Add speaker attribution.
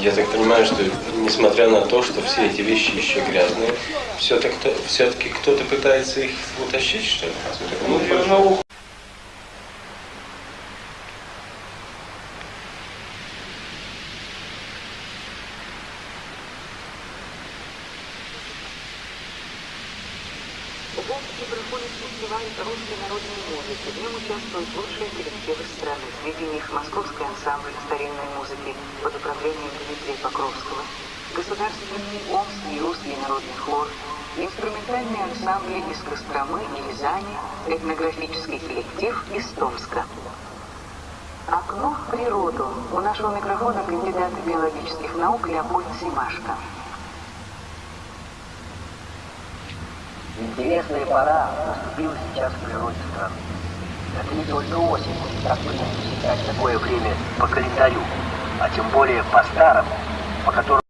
Speaker 1: Я так понимаю, что несмотря на то, что все эти вещи еще грязные, все-таки все-таки кто-то пытается их утащить, что ли? Ну,
Speaker 2: В Омске проходит фестиваль русской народной музыки. В нем участвуют лучшие коллективы страны. Среди них Московский ансамбль старинной музыки под управлением Дмитрия Покровского, Государственный Омский и русский народный хор, инструментальные ансамбли из Костромы и Рязани, этнографический коллектив из Томска. Окно в природу. У нашего микрофона кандидат биологических наук Леопольд Симашко.
Speaker 3: Интересная пора наступила сейчас в природе страны. Это не только осень, так принято считать такое время по календарю, а тем более по старому, по которому